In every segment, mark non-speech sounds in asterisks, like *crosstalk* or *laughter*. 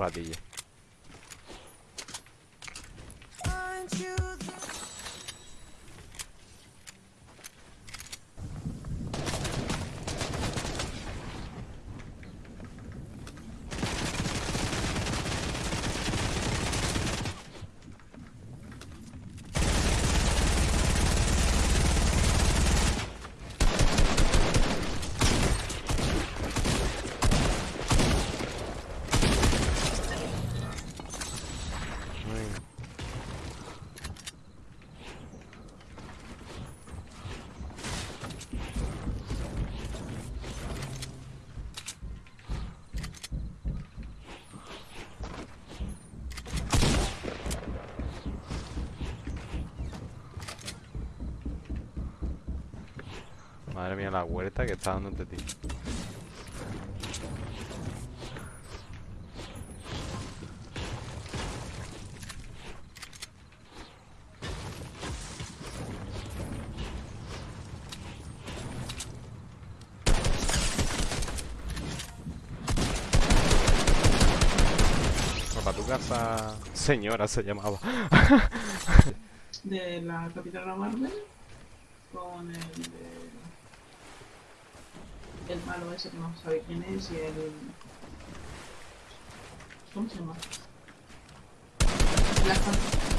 cadeia. Madre mía, la huerta que está dando este tío. Para tu casa, señora se llamaba. de la Capitana Marvel con el de- el malo ese que no sabe quién es y el ¿cómo se llama? Black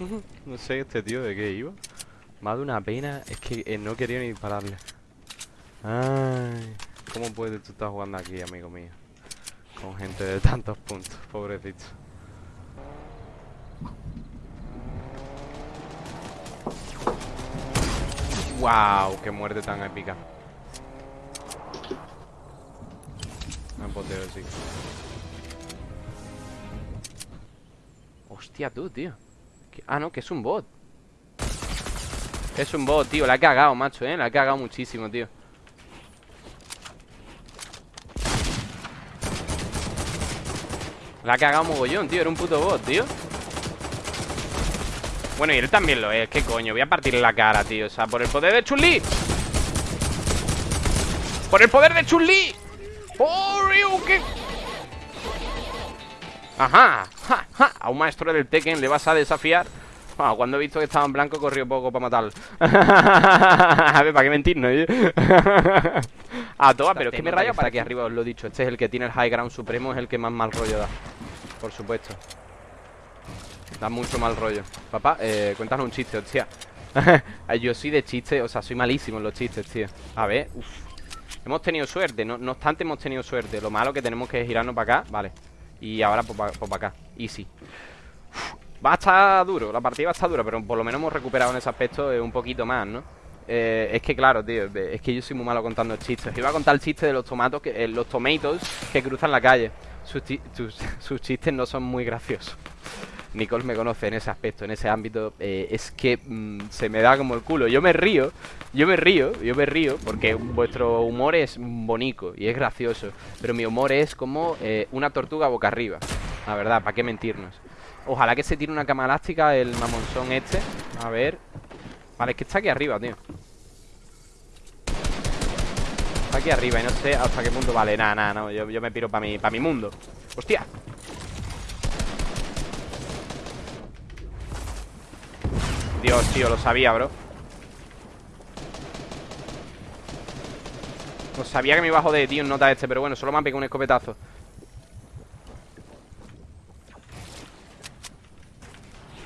*laughs* No sé este tío de qué iba. Más de una pena es que eh, no quería ni pararle. Ay, ¿cómo puedes tú estar jugando aquí, amigo mío? Con gente de tantos puntos, pobrecito. ¡Wow! ¡Qué muerte tan épica! Me poteo, sí. Hostia, tú, tío. Ah, no, que es un bot. Es un bot, tío. La he cagado, macho, eh. La he cagado muchísimo, tío. La ha cagado mogollón, tío. Era un puto bot, tío. Bueno, y él también lo es. ¿Qué coño? Voy a partirle la cara, tío. O sea, por el poder de Chun-Li. ¡Por el poder de Chun-Li! ¡Oh, Ryu! ¿Qué? Ajá, ja, ja. A un maestro del Tekken le vas a desafiar. Ah, cuando he visto que estaba en blanco, corrió poco para matarlo. *laughs* a ver, ¿para qué mentirnos? eh? *laughs* a todas, pero es que me rayo para aquí arriba, os lo he dicho. Este es el que tiene el high ground supremo, es el que más mal rollo da. Por supuesto. Da mucho mal rollo. Papá, eh, cuéntanos un chiste, hostia. *laughs* Yo soy de chistes, o sea, soy malísimo en los chistes, tío. A ver, uff. Hemos tenido suerte, no, no obstante hemos tenido suerte. Lo malo que tenemos que es girarnos para acá, vale. Y ahora pues para acá, easy. Uf, Va a estar duro, la partida va a estar dura, pero por lo menos hemos recuperado en ese aspecto eh, un poquito más, ¿no? Eh, es que claro, tío, es que yo soy muy malo contando chistes. Iba a contar el chiste de los tomatos, que, eh, los tomatoes que cruzan la calle. Sus, sus- *laughs* sus chistes no son muy graciosos. Nicole me conoce en ese aspecto, en ese ámbito. eh, es que mm, se me da como el culo. Yo me río, yo me río, yo me río, porque vuestro humor es bonito y es gracioso. Pero mi humor es como eh, una tortuga boca arriba. La verdad, ¿para qué mentirnos? Ojalá que se tire una cama elástica el mamonzón este. A ver. Vale, es que está aquí arriba, tío. Está aquí arriba y no sé hasta qué punto vale. Nada, nada, no. Yo, me piro para mi, pa' mi mundo. ¡Hostia! Dios, tío, lo sabía, bro. Lo sabía que me iba a joder, tío, en nota este, pero bueno, solo me han pegado un escopetazo.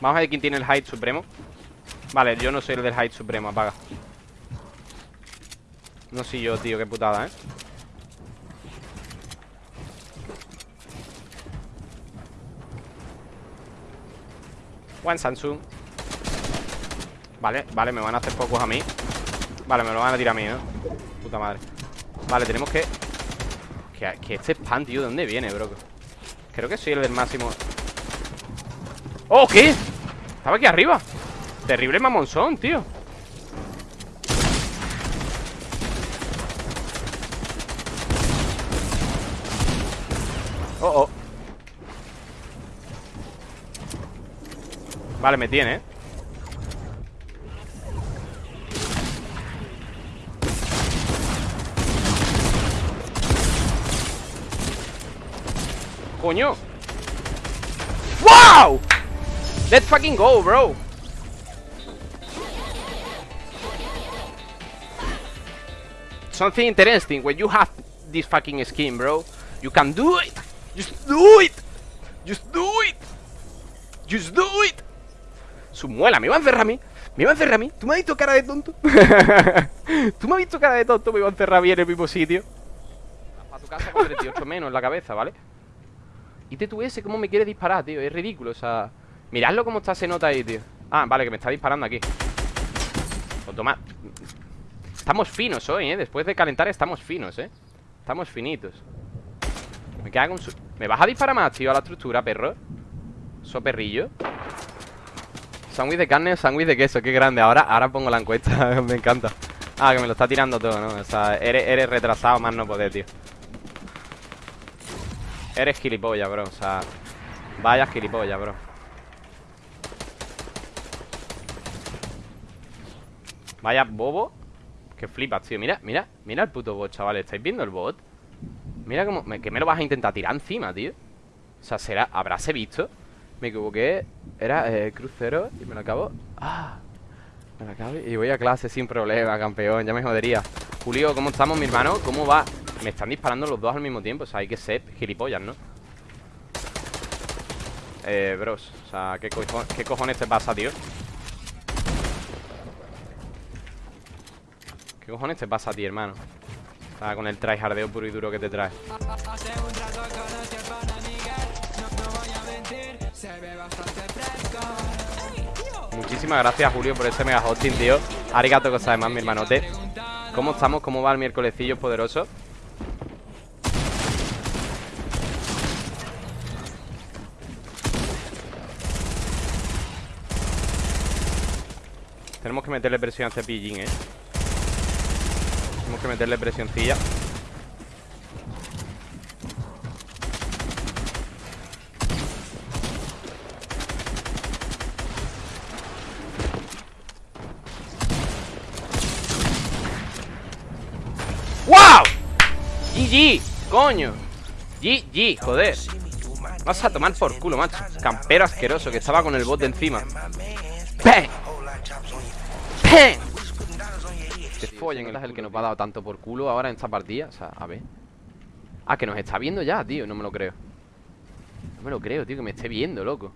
Vamos a ver quién tiene el height supremo. Vale, yo no soy el del height supremo, apaga. No soy yo, tío, qué putada, ¿eh? One Samsung. Vale, vale, me van a hacer pocos a mí. Vale, me lo van a tirar a mí, ¿no? Puta madre. Vale, tenemos que... Que, que este spam, tío, ¿de dónde viene, bro? Creo que soy el del máximo ¡Oh, qué! Estaba aquí arriba Terrible mamonzón, tío Oh, oh Vale, me tiene, ¿eh? Coño. ¡Wow! Let's fucking go, bro. Something interesting. When you have this fucking skin, bro You can do it. Just do it. Just do it. Just do it. Su muela, me va a encerrar a mí. Me va a encerrar a mí. ¿Tú me has visto cara de tonto? *laughs* ¿Tú me has visto cara de tonto? Me va a encerrar a mí en el mismo sitio. A tu casa con 38 menos en la cabeza, ¿vale? Y tú ese cómo me quiere disparar, tío Es ridículo, o sea Miradlo cómo está se nota ahí, tío Ah, vale, que me está disparando aquí Pues toma Estamos finos hoy, ¿eh? Después de calentar estamos finos, ¿eh? Estamos finitos Me queda con su... ¿Me vas a disparar más, tío, a la estructura, perro? So perrillo Sándwich de carne o sándwich de queso Qué grande, ahora, ahora pongo la encuesta *laughs* Me encanta Ah, que me lo está tirando todo, ¿no? O sea, eres, eres retrasado más no poder, tío Eres gilipollas, bro O sea, vaya gilipollas, bro Vaya bobo Que flipas, tío Mira, mira, mira el puto bot, chavales ¿Estáis viendo el bot? Mira cómo... ¿Que me lo vas a intentar tirar encima, tío? O sea, será... ¿Habráse visto? Me equivoqué Era eh, crucero Y me lo acabo Ah Me lo acabo Y voy a clase sin problema, campeón Ya me jodería Julio, ¿cómo estamos, mi hermano? ¿Cómo va? Me están disparando los dos al mismo tiempo O sea, hay que ser gilipollas, ¿no? Eh, bros O sea, ¿qué, ¿qué cojones te pasa, tío? ¿Qué cojones te pasa a ti, hermano? O con el tryhardeo puro y duro que te trae Muchísimas gracias, Julio, por ese mega hosting, tío Arigato cosa además, mi hermanote ¿Cómo estamos? ¿Cómo va el miércolescillo poderoso? Tenemos que meterle presión a este pillín, ¿eh? Tenemos que meterle presioncilla ¡Wow! GG, coño GG, joder Vas a tomar por culo, macho Campero asqueroso que estaba con el bot de encima ¡Peh! ¡Peh! Que follen, es el que nos ha dado tanto por culo ahora en esta partida. O sea, a ver. Ah, que nos está viendo ya, tío, no me lo creo. No me lo creo, tío, que me esté viendo, loco.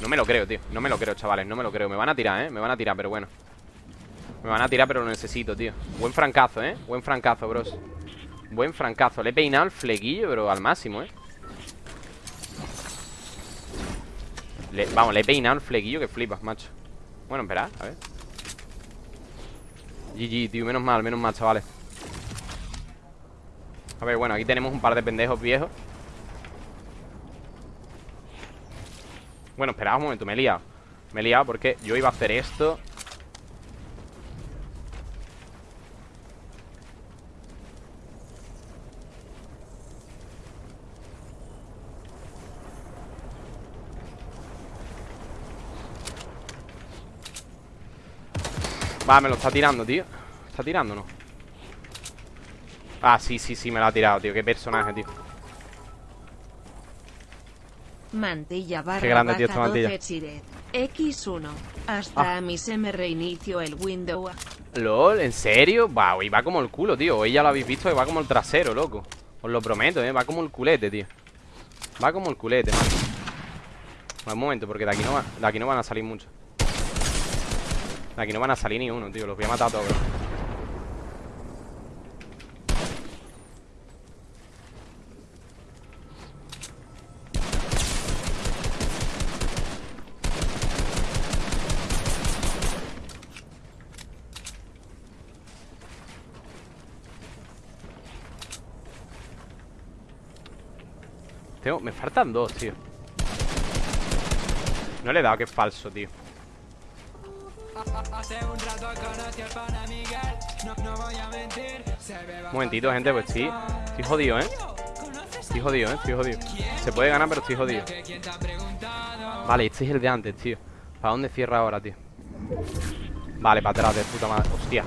No me lo creo, tío. No me lo creo, chavales, no me lo creo. Me van a tirar, ¿eh? Me van a tirar, pero bueno. Me van a tirar, pero lo necesito, tío. Buen francazo, ¿eh? Buen francazo, bros. Buen francazo. Le he peinado el flequillo, pero al máximo, ¿eh? Vamos, le he peinado el flequillo que flipas, macho. Bueno, espera, a ver. GG, tío, menos mal, menos mal, chavales. A ver, bueno, aquí tenemos un par de pendejos viejos. Bueno, espera un momento, me he liado. Me he liado porque yo iba a hacer esto Va, me lo está tirando, tío. ¿Está tirando o no? Ah, sí, sí, sí, me lo ha tirado, tío. Qué personaje, tío. Mantilla barra Qué grande, tío, esta mantilla. X1 Hasta a mí se me reinició el window. LOL, ¿en serio? Va, hoy va como el culo, tío. Hoy ya lo habéis visto que va como el trasero, loco. Os lo prometo, eh, va como el culete, tío. Va como el culete, man Un momento, porque de aquí no, va, de aquí no van a salir mucho Aquí no van a salir ni uno, tío Los voy a matar a todos. Tengo... Me faltan dos, tío. No le he dado, que es falso, tío. Un momentito, gente, pues sí. Estoy jodido, ¿eh? Estoy jodido, ¿eh? Estoy jodido. Se puede ganar, pero estoy jodido. Vale, este es el de antes, tío. ¿Para dónde cierra ahora, tío? Vale, para atrás, de puta madre. Hostia.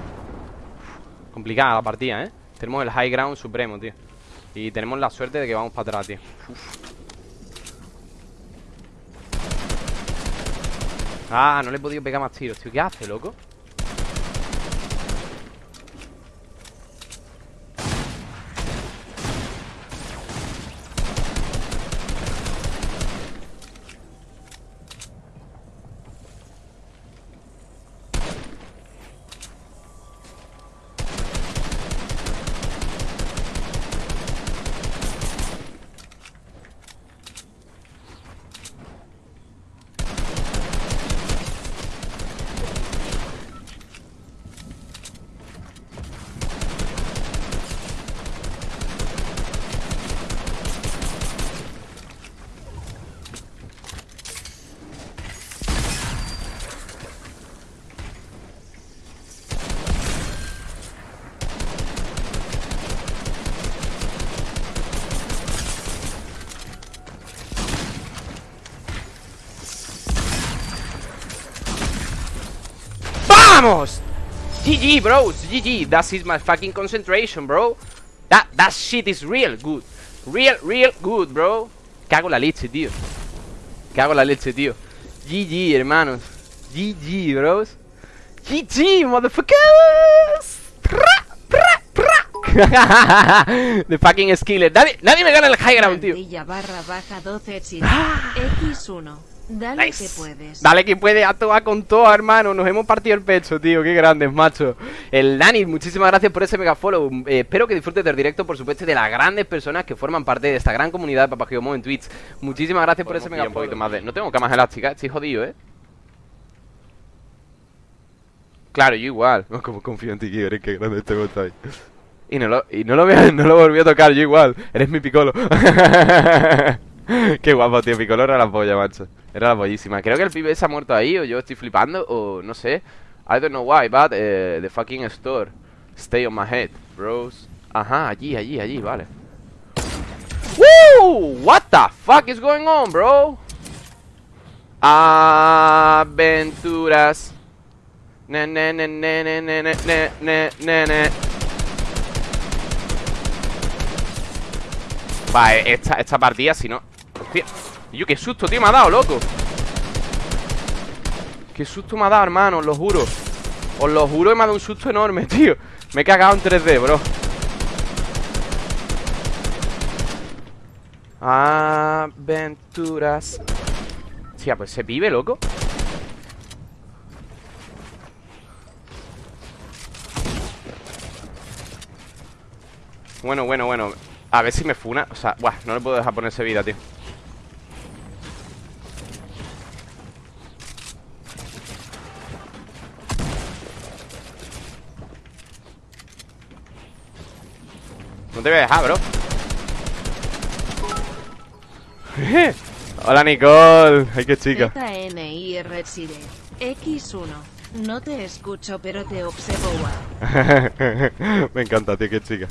Complicada la partida, ¿eh? Tenemos el high ground supremo, tío. Y tenemos la suerte de que vamos para atrás, tío Ah, no le he podido pegar más tiros, tío ¿Qué hace, loco? ¡Vamos! GG, bros, GG That is my fucking concentration, bro. That, that shit is real good. Real, real good, bro. Cago la leche, tío. Cago la leche, tío. GG, hermanos. GG, bros. GG, motherfuckers. *laughs* The fucking skiller nadie, nadie me gana el high ground, tío. Barra baja 12 X1 Dale que puedes. Dale que puede, a toa con todo, hermano. Nos hemos partido el pecho, tío. Qué grandes, macho. El Dani, muchísimas gracias por ese mega follow. Eh, espero que disfrutes del directo, por supuesto, de las grandes personas que forman parte de esta gran comunidad de Papagiomo en Twitch. Muchísimas gracias por ese mega follow. Más de... No tengo camas elásticas, estoy jodido, eh. Claro, yo igual. *laughs* Como confío en ti, que eres que grande este ahí. Y no lo, y no lo, *laughs* no lo volví a tocar, yo igual. Eres mi picolo. *laughs* Qué guapo, tío. Piccolo era la polla, macho. Era la. Creo que el pibe se ha muerto ahí, o yo estoy flipando, o no sé. I don't know why, but uh, the fucking store. Stay on my head, bros. Ajá, allí, allí, allí, vale. Woo! What the fuck is going on, bro? Aventuras. Ne, ne, ne, ne, ne, ne, ne, ne, ne, ne. Vale, esta, esta partida, si no Hostia yo, qué susto, tío, me ha dado, loco. Qué susto me ha dado, hermano, os lo juro. Os lo juro me ha dado un susto enorme, *laughs* tío. Me he cagado en 3D, bro. Aventuras. Hostia, pues se vive, loco. Bueno, bueno, bueno. A ver si me funa. O sea, buah, no le puedo dejar ponerse vida, tío te voy a dejar, bro. Hola, Nicole. Ay, qué chica. X1 No te escucho, pero te observo *laughs* Me encanta, tío, qué chica.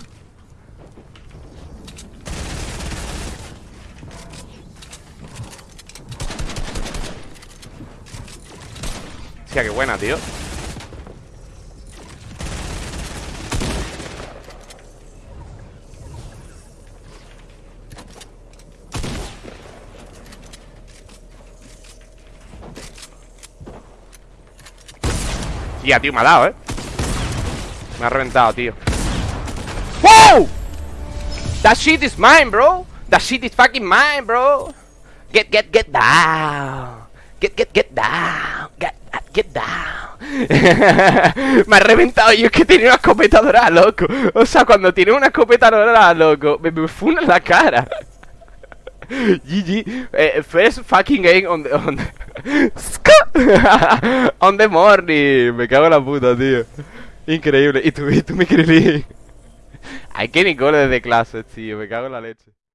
Hostia, qué buena, tío Tía, tío, me ha dado, ¿eh? Me ha reventado, tío. ¡Wow! That shit is mine, bro. That shit is fucking mine, bro. Get, get, get down. Get, get, get down. Get, get down. *laughs* Me ha reventado Yo es que tenía una escopeta dorada, loco. O sea, cuando tiene una escopeta dorada, loco Me, me funa en la cara *laughs* GG eh, First fucking game on the, on the *laughs* *laughs* On the morning. Me cago en la puta, tío. Increíble. Y tú, y tú me creí Hay que Nicole desde clase, tío. Me cago en la leche